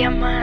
diamante.